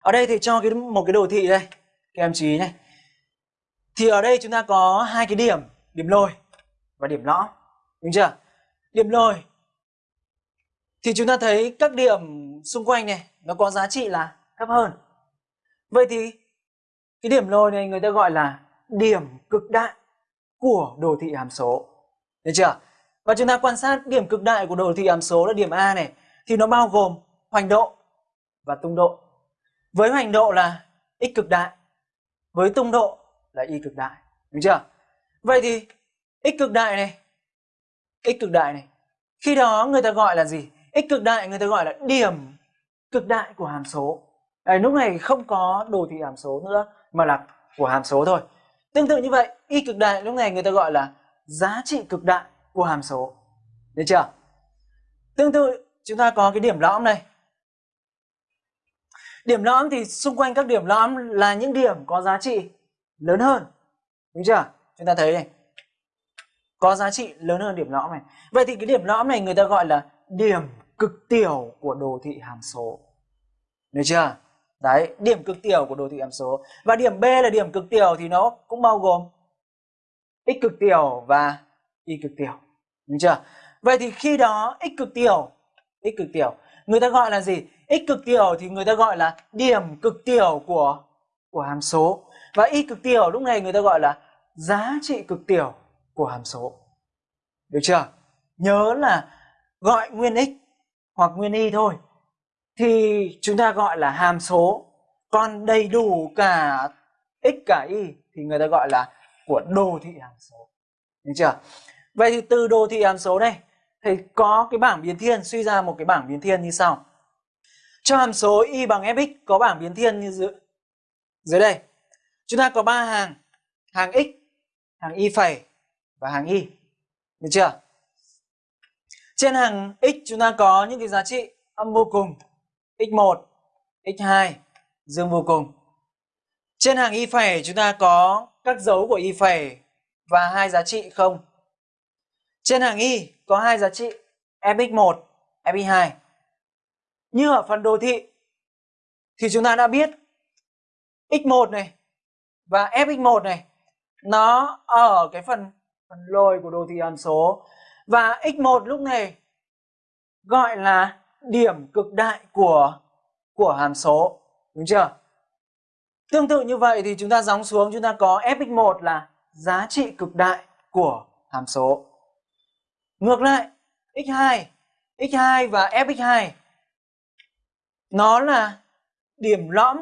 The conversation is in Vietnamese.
Ở đây thì cho cái một cái đồ thị đây, các em chú ý này. Thì ở đây chúng ta có hai cái điểm, điểm lồi và điểm lõm, đúng chưa? Điểm lồi thì chúng ta thấy các điểm xung quanh này nó có giá trị là thấp hơn. Vậy thì cái điểm lồi này người ta gọi là điểm cực đại của đồ thị hàm số. Được chưa? Và chúng ta quan sát điểm cực đại của đồ thị hàm số là điểm A này thì nó bao gồm hoành độ và tung độ. Với hoành độ là x cực đại, với tung độ là y cực đại, đúng chưa? Vậy thì x cực đại này, x cực đại này, khi đó người ta gọi là gì? x cực đại người ta gọi là điểm cực đại của hàm số. à, lúc này không có đồ thị hàm số nữa mà là của hàm số thôi. Tương tự như vậy, y cực đại lúc này người ta gọi là giá trị cực đại của hàm số. Được chưa? Tương tự chúng ta có cái điểm lõm này. Điểm lõm thì xung quanh các điểm lõm là những điểm có giá trị lớn hơn. Đúng chưa? Chúng ta thấy này. Có giá trị lớn hơn điểm lõm này. Vậy thì cái điểm lõm này người ta gọi là điểm cực tiểu của đồ thị hàm số. Được chưa? Đấy, điểm cực tiểu của đồ thị hàm số. Và điểm B là điểm cực tiểu thì nó cũng bao gồm x cực tiểu và y cực tiểu. Đúng chưa? Vậy thì khi đó x cực tiểu, x cực tiểu, người ta gọi là gì? X cực tiểu thì người ta gọi là điểm cực tiểu của của hàm số. Và y cực tiểu lúc này người ta gọi là giá trị cực tiểu của hàm số. Được chưa? Nhớ là gọi nguyên x hoặc nguyên y thôi thì chúng ta gọi là hàm số. Còn đầy đủ cả x cả y thì người ta gọi là của đồ thị hàm số. Được chưa? Vậy thì từ đồ thị hàm số đây, thì có cái bảng biến thiên suy ra một cái bảng biến thiên như sau. Cho hàm số y bằng fx có bảng biến thiên như dưới, dưới đây. Chúng ta có ba hàng, hàng x, hàng y phẩy và hàng y. Được chưa? Trên hàng x chúng ta có những cái giá trị âm vô cùng, x1, x2, dương vô cùng. Trên hàng y phẩy chúng ta có các dấu của y phẩy và hai giá trị không. Trên hàng y có hai giá trị fx1, fx2. Như ở phần đồ thị, thì chúng ta đã biết x1 này và fx1 này, nó ở cái phần phần lồi của đồ thị hàm số. Và x1 lúc này gọi là điểm cực đại của của hàm số, đúng chưa? Tương tự như vậy thì chúng ta gióng xuống, chúng ta có fx1 là giá trị cực đại của hàm số. Ngược lại x2 x2 và fx2 nó là điểm lõm